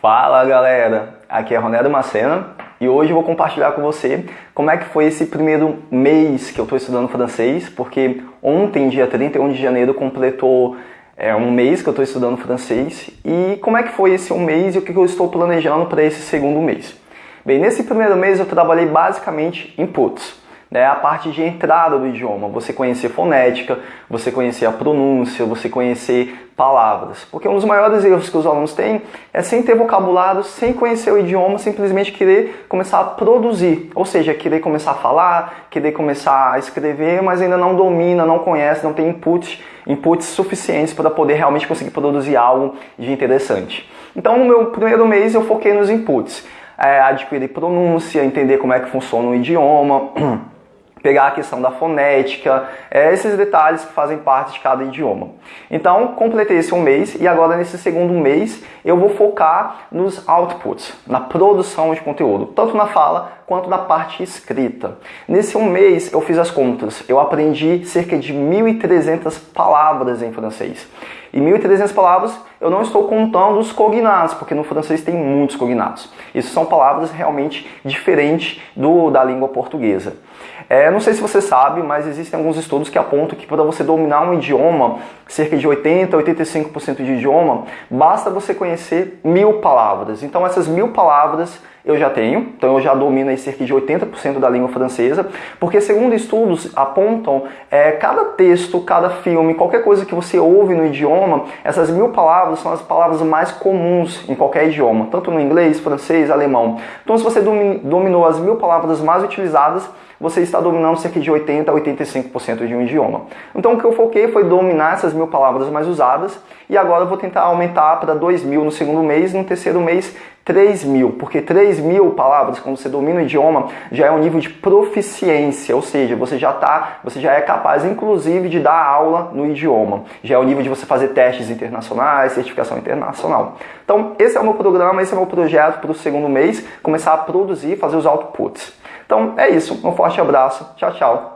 Fala galera, aqui é Ronaldo Macena e hoje eu vou compartilhar com você como é que foi esse primeiro mês que eu estou estudando francês, porque ontem, dia 31 de janeiro, completou é, um mês que eu estou estudando francês e como é que foi esse um mês e o que eu estou planejando para esse segundo mês. Bem, nesse primeiro mês eu trabalhei basicamente em inputs né, a parte de entrada do idioma, você conhecer fonética, você conhecer a pronúncia, você conhecer palavras. Porque um dos maiores erros que os alunos têm é sem ter vocabulário, sem conhecer o idioma, simplesmente querer começar a produzir, ou seja, querer começar a falar, querer começar a escrever, mas ainda não domina, não conhece, não tem inputs, inputs suficientes para poder realmente conseguir produzir algo de interessante. Então, no meu primeiro mês eu foquei nos inputs. É, adquirir pronúncia, entender como é que funciona o idioma, pegar a questão da fonética, é, esses detalhes que fazem parte de cada idioma. Então, completei esse um mês e agora nesse segundo mês eu vou focar nos outputs, na produção de conteúdo, tanto na fala quanto na parte escrita. Nesse um mês eu fiz as contas, eu aprendi cerca de 1.300 palavras em francês. E 1.300 palavras eu não estou contando os cognatos, porque no francês tem muitos cognatos. Isso são palavras realmente diferentes do, da língua portuguesa. É, não sei se você sabe, mas existem alguns estudos que apontam que para você dominar um idioma, cerca de 80 a 85% de idioma, basta você conhecer mil palavras. Então essas mil palavras eu já tenho, então eu já domino aí cerca de 80% da língua francesa, porque segundo estudos apontam, é, cada texto, cada filme, qualquer coisa que você ouve no idioma, essas mil palavras são as palavras mais comuns em qualquer idioma, tanto no inglês, francês, alemão. Então se você dominou as mil palavras mais utilizadas, você está dominando cerca de 80 a 85% de um idioma. Então o que eu foquei foi dominar essas mil palavras mais usadas e agora eu vou tentar aumentar para 2 mil no segundo mês no terceiro mês 3 mil, porque 3 mil palavras, quando você domina o idioma, já é um nível de proficiência, ou seja, você já tá, você já é capaz, inclusive, de dar aula no idioma. Já é o nível de você fazer testes internacionais, certificação internacional. Então, esse é o meu programa, esse é o meu projeto para o segundo mês, começar a produzir, fazer os outputs. Então é isso, um forte abraço, tchau, tchau.